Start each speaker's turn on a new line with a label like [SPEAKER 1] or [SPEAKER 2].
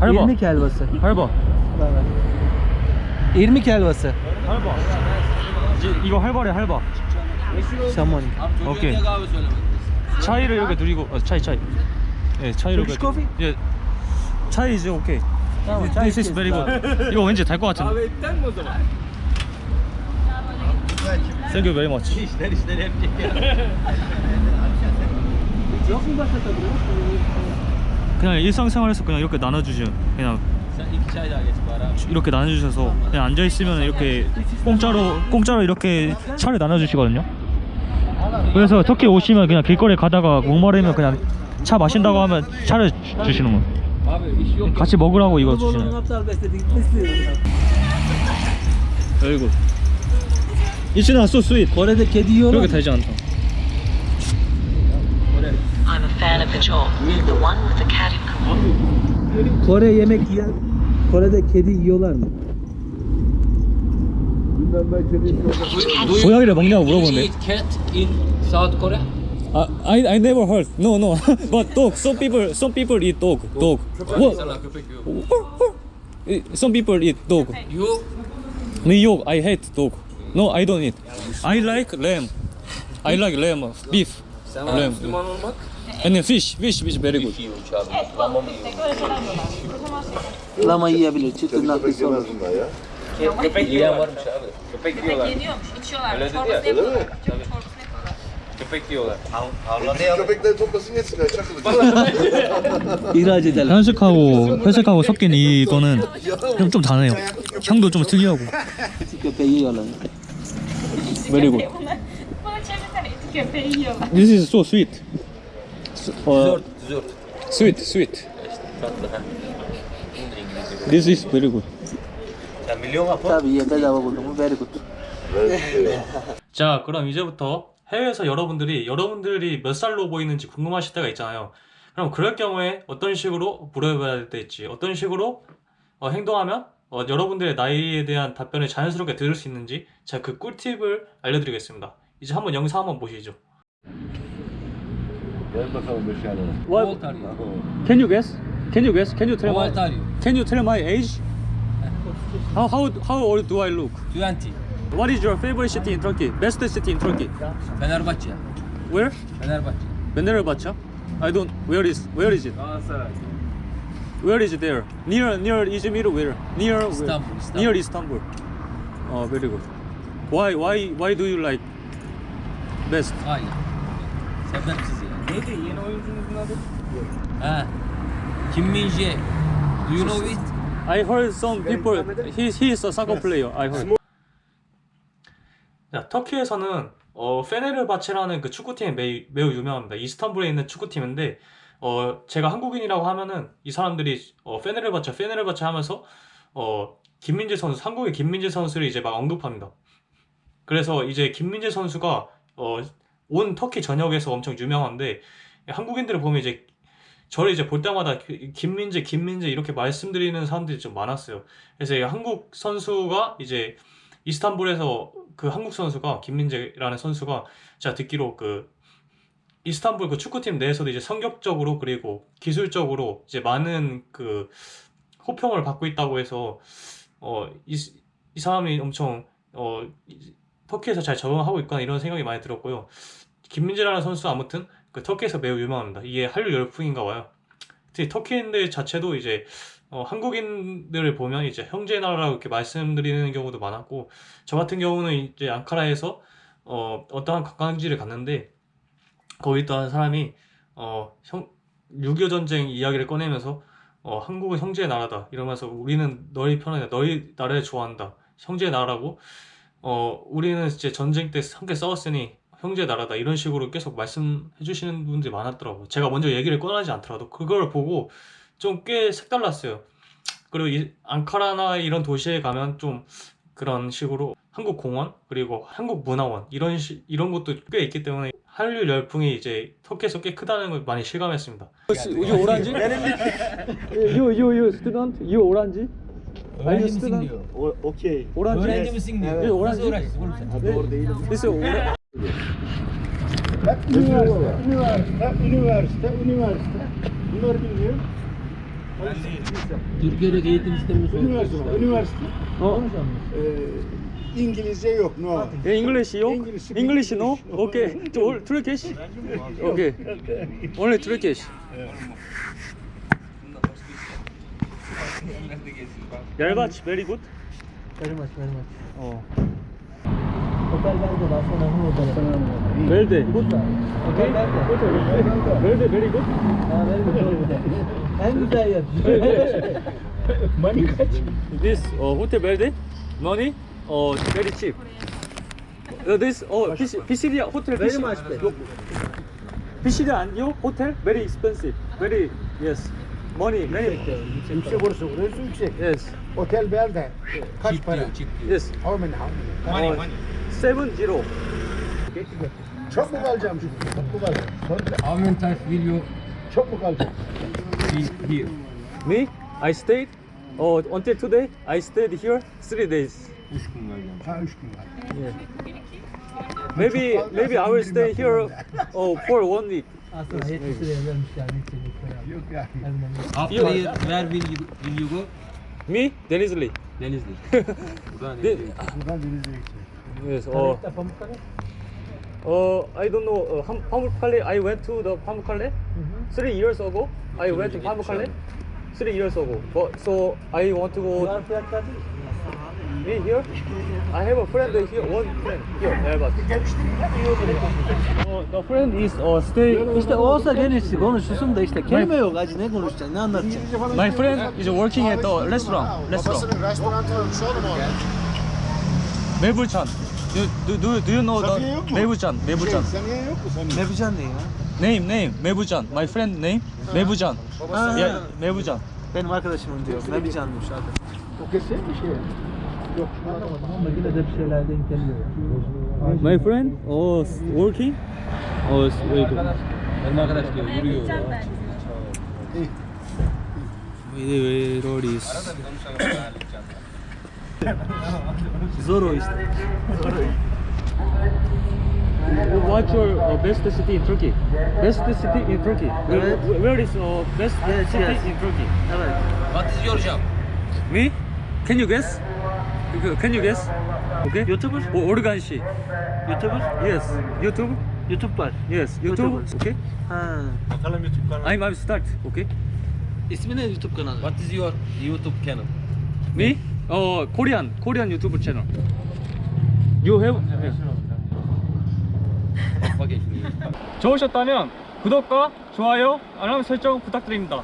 [SPEAKER 1] Helva.
[SPEAKER 2] İrmik helvası.
[SPEAKER 1] 할바.
[SPEAKER 2] İrmik helvası.
[SPEAKER 1] 할바. 이제 이거 할바래 할바.
[SPEAKER 2] Şamoni.
[SPEAKER 1] 오케이. 차이를 이렇게 드리고 어, 차이 차이. 예, 차이를
[SPEAKER 2] Turkish coffee?
[SPEAKER 1] 예. 차이 이제 오케이. This is very good. 이거 왠지 달 것 같은데. Thank you very much.
[SPEAKER 2] Mu başka tadı?
[SPEAKER 1] 그냥 일상생활에서 그냥 이렇게 나눠주죠. 그냥 이렇게 나눠주셔서 그냥 앉아 있으면 이렇게 공짜로 공짜로 이렇게 차를 나눠주시거든요. 그래서 터키 오시면 그냥 길거리 가다가 목마르면 그냥 차 마신다고 하면 차를 주- 주시는 거예요. 같이 먹으라고 이거 주시는. not so sweet.
[SPEAKER 2] Kore'de kedi yiyorlar.
[SPEAKER 1] 그렇게 달지 않다.
[SPEAKER 3] I'm a fan of the chalk, the one with the cat in Korea.
[SPEAKER 2] Kore yemek yiyen Kore'de kedi yiyorlar mı?
[SPEAKER 1] 고양이를 먹냐고 물어보네.
[SPEAKER 4] eat cat in South Korea?
[SPEAKER 1] 아, I I never heard. No, no. But dog. Some people some people eat dog. Dog. What?
[SPEAKER 4] Sana köpek yok.
[SPEAKER 1] Some people eat dog.
[SPEAKER 4] You
[SPEAKER 1] New York, I hate dog. No, I don't eat. I like lamb. I like lamb, beef,
[SPEAKER 4] Olmak
[SPEAKER 1] And then fish, fish is very good.
[SPEAKER 4] Lama
[SPEAKER 2] yiyebilir. Çıtır naklısı olur.
[SPEAKER 4] Köpek yiyen varmış abi. Köpek yiyorlar.
[SPEAKER 5] Yeniyormuş, içiyorlar.
[SPEAKER 4] Öyle dedi ya.
[SPEAKER 5] çorbasını yapıyorlar.
[SPEAKER 4] Köpek yiyorlar.
[SPEAKER 6] köpekler toplasın yetsin. Çakılın.
[SPEAKER 2] İhraç edelim.
[SPEAKER 1] 현식하고 회색하고 섞인 이거는 좀, 좀 다네요. 향도 좀 특이하고. Very good. This is so sweet. Uh,
[SPEAKER 4] Dessert, dessert.
[SPEAKER 1] sweet, sweet. This is very good.
[SPEAKER 2] Tabii bedava buldum. Bu very good.
[SPEAKER 1] 자, 그럼 이제부터 해외에서 여러분들이 여러분들이 몇 살로 보이는지 궁금하실 때가 있잖아요. 그럼 그럴 경우에 어떤 식으로 물어봐야 될지, 어떤 식으로 어, 행동하면 어, 여러분들의 나이에 대한 답변을 자연스럽게 들을 수 있는지 제가 그 꿀팁을 알려드리겠습니다. 이제 한번 영상 한번 보시죠.
[SPEAKER 4] You?
[SPEAKER 1] Can you guess? Can you guess? Can you tell my? Can you tell my age? How how how old do I look?
[SPEAKER 4] 20.
[SPEAKER 1] What is your favorite city in Turkey? Best city in Turkey?
[SPEAKER 4] Fenerbahçe.
[SPEAKER 1] Where?
[SPEAKER 4] Fenerbahçe.
[SPEAKER 1] Fenerbahçe? I don't. Where is where is it?
[SPEAKER 4] Galatasaray.
[SPEAKER 1] Where is it there? Near near Izmir where? Near where?
[SPEAKER 4] Istanbul, Istanbul.
[SPEAKER 1] Near Istanbul. Oh, very good. Why why why do you like best?
[SPEAKER 4] Hayır. Sebepsiz ya. Neydi yeni oyuncunuzun adı? Ha. Kim Min Jae. Do you know it?
[SPEAKER 1] I heard some people. He he is a soccer player. I heard. 자, 터키에서는 어, 페네르바체라는 그 축구팀이 매우, 매우 유명합니다. 이스탄불에 있는 축구팀인데 어, 제가 한국인이라고 하면은 이 사람들이 어, 페네르바체, 페네르바체 하면서 어, 김민재 선수, 한국의 김민재 선수를 이제 막 언급합니다. 그래서 이제 김민재 선수가 어, 온 터키 전역에서 엄청 유명한데 한국인들을 보면 이제 저를 이제 볼 때마다 그 김민재, 김민재 이렇게 말씀드리는 사람들이 좀 많았어요. 그래서 이 한국 선수가 이제 이스탄불에서 그 한국 선수가 김민재라는 선수가 제가 듣기로 그 이스탄불 그 축구팀 내에서도 이제 성격적으로 그리고 기술적으로 이제 많은 그 호평을 받고 있다고 해서 어 이 이 사람이 엄청 어 이- 터키에서 잘 적응하고 있구나 이런 생각이 많이 들었고요. 김민재라는 선수 아무튼 그 터키에서 매우 유명합니다. 이게 한류 열풍인가 봐요. 특히 터키인들 자체도 이제 어, 한국인들을 보면 이제 형제 나라라고 이렇게 말씀드리는 경우도 많았고 저 같은 경우는 이제 앙카라에서 어, 어떠한 관광지를 갔는데 거기 있던 사람이 어, 형, 6.25 전쟁 이야기를 꺼내면서 어, 한국은 형제의 나라다 이러면서 우리는 너희 편이다 너희 나라를 좋아한다 형제의 나라고 어, 우리는 이제 전쟁 때 함께 싸웠으니 형제의 나라다 이런 식으로 계속 말씀해 주시는 분들이 많았더라고요 제가 먼저 얘기를 꺼내지 않더라도 그걸 보고 좀 꽤 색달랐어요 그리고 이 앙카라나 이런 도시에 가면 좀 그런 식으로 한국 공원 그리고 한국 문화원 이런 시, 이런 것도 꽤 있기 때문에 한류 열풍이 이제 터키에서 꽤 크다는 걸 많이 실감했습니다. You 오란지? You you you student? You 오란지?
[SPEAKER 4] Öğrenci misin diyor.
[SPEAKER 6] Okey.
[SPEAKER 4] Öğrenci misin diyor.
[SPEAKER 1] Evet. Öğrenci.
[SPEAKER 4] Nasıl öğrencisin oğlum sen?
[SPEAKER 6] Doğru değilim.
[SPEAKER 1] Neyse öğrenci. Hep
[SPEAKER 6] üniversite, üniversite, üniversite, üniversite. Bunlar bilmiyor.
[SPEAKER 4] Türkiye'deki eğitim sistemimiz
[SPEAKER 7] üniversite, üniversite.
[SPEAKER 8] No.
[SPEAKER 7] Ee, İngilizce yok, no.
[SPEAKER 8] E, English yok.
[SPEAKER 7] English,
[SPEAKER 8] English no. Okay. Turkish. Okay. Only Turkish. Yalbaç, very good.
[SPEAKER 2] Very much, very much.
[SPEAKER 8] 어.
[SPEAKER 2] Hotel Belde daha sonra bu hotel.
[SPEAKER 8] Verde.
[SPEAKER 2] Good da.
[SPEAKER 8] Okay. Verde, very good.
[SPEAKER 2] Ha, very good. güzel yer.
[SPEAKER 7] Money kaç?
[SPEAKER 8] This uh, hotel Verde, money uh, very cheap. Uh, this oh, Pisidia hotel.
[SPEAKER 2] Very much
[SPEAKER 8] yok. Pisidia 아니요? hotel very expensive. Very yes. Money very.
[SPEAKER 7] Yüksek orası, orası yüksek.
[SPEAKER 8] Yes.
[SPEAKER 7] Otel Belde. Kaç
[SPEAKER 4] Çift
[SPEAKER 7] para?
[SPEAKER 4] diyor, diyor.
[SPEAKER 8] Yes.
[SPEAKER 7] How many, how many?
[SPEAKER 8] Uh, seven zero.
[SPEAKER 7] Çok mu kalacağım şimdi? Çok mu kalacağım? Sonra
[SPEAKER 4] How many times will you
[SPEAKER 7] çok mu kalacağım?
[SPEAKER 4] be here?
[SPEAKER 8] Me, I stayed. Oh, until today, I stayed here three days.
[SPEAKER 4] Üç gün kalacağım.
[SPEAKER 7] Ha üç gün var.
[SPEAKER 8] Maybe, maybe I will stay here. Oh, for one week.
[SPEAKER 2] Aslında 70 liraya vermiş yani.
[SPEAKER 4] After here, where will you, will you go?
[SPEAKER 8] Me, Denizli.
[SPEAKER 4] Denizli. Buradan Denizli.
[SPEAKER 7] Buradan gideceğim.
[SPEAKER 8] Yes. Oh, uh, I don't know. Uh, Pamukkale. I went to the Pamukkale three years ago. I went to Pamukkale three years ago. But so I want to go. Me here. I have a friend here. One friend here. Elbat. Oh, the friend is uh, stay.
[SPEAKER 2] İşte o olsa gene konuşursun da işte kelime yok acı ne konuşacaksın ne anlatacaksın?
[SPEAKER 8] My friend is working at the restaurant. Restaurant.
[SPEAKER 7] restoranı sorun
[SPEAKER 8] Mebuchan. Do, do, do, do you know
[SPEAKER 7] Safiye
[SPEAKER 8] the
[SPEAKER 7] yok mu? Saniye yok mu saniye?
[SPEAKER 2] Ne yapacaksın ne ya?
[SPEAKER 8] Name, name. Mebuchan. My friend name. Mebuchan.
[SPEAKER 2] Ha.
[SPEAKER 8] Yeah, Mebuchan.
[SPEAKER 2] Benim arkadaşımın diyor. Ne yapacaksın diyor.
[SPEAKER 7] O kesin bir şey. Yok.
[SPEAKER 2] Anlamadım ama yine de bir şeyler denk geliyor.
[SPEAKER 8] My friend oh s- working. Oh, it's very good.
[SPEAKER 4] Benim arkadaş diyor, yürüyor.
[SPEAKER 2] Zor o işte.
[SPEAKER 8] What's your uh, best city in Turkey? Best city in Turkey. Where,
[SPEAKER 2] Evet.
[SPEAKER 8] where is uh, best
[SPEAKER 2] Yes,
[SPEAKER 8] city
[SPEAKER 2] yes.
[SPEAKER 8] in Turkey?
[SPEAKER 2] Evet.
[SPEAKER 4] What is your job?
[SPEAKER 8] Me? Can you guess? Can you guess? Okay.
[SPEAKER 2] YouTuber?
[SPEAKER 8] O organshi.
[SPEAKER 2] YouTuber?
[SPEAKER 8] Yes. YouTube.
[SPEAKER 2] YouTube var.
[SPEAKER 8] Yes. YouTube.
[SPEAKER 2] YouTuber.
[SPEAKER 8] Okay.
[SPEAKER 2] Ha.
[SPEAKER 8] I'm I'm start. Okay.
[SPEAKER 2] İsmi ne YouTube kanalı?
[SPEAKER 4] What is your YouTube channel?
[SPEAKER 8] Me? 어 Korean Korean YouTube channel. You have?
[SPEAKER 4] Bak bakayım şuraya.
[SPEAKER 8] 좋으셨다면 구독과 좋아요, 알람 설정 부탁드립니다.